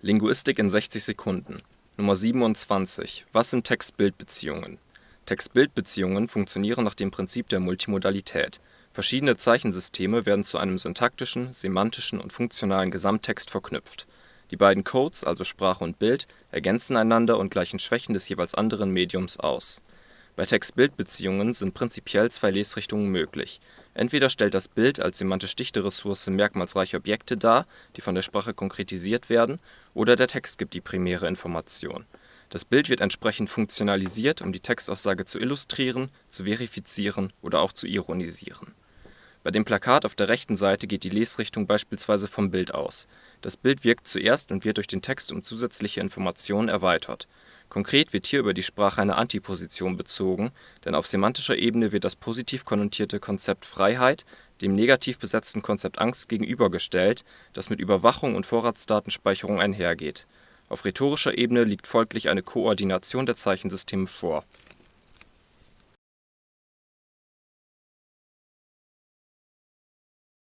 Linguistik in 60 Sekunden Nummer 27 Was sind Text-Bild-Beziehungen? Text-Bild-Beziehungen funktionieren nach dem Prinzip der Multimodalität. Verschiedene Zeichensysteme werden zu einem syntaktischen, semantischen und funktionalen Gesamttext verknüpft. Die beiden Codes, also Sprache und Bild, ergänzen einander und gleichen Schwächen des jeweils anderen Mediums aus. Bei Text-Bild-Beziehungen sind prinzipiell zwei Lesrichtungen möglich Entweder stellt das Bild als semantisch dichte Ressource merkmalsreiche Objekte dar, die von der Sprache konkretisiert werden, oder der Text gibt die primäre Information. Das Bild wird entsprechend funktionalisiert, um die Textaussage zu illustrieren, zu verifizieren oder auch zu ironisieren. Bei dem Plakat auf der rechten Seite geht die Lesrichtung beispielsweise vom Bild aus. Das Bild wirkt zuerst und wird durch den Text um zusätzliche Informationen erweitert Konkret wird hier über die Sprache eine Antiposition bezogen, denn auf semantischer Ebene wird das positiv konnotierte Konzept Freiheit dem negativ besetzten Konzept Angst gegenübergestellt, das mit Überwachung und Vorratsdatenspeicherung einhergeht. Auf rhetorischer Ebene liegt folglich eine Koordination der Zeichensysteme vor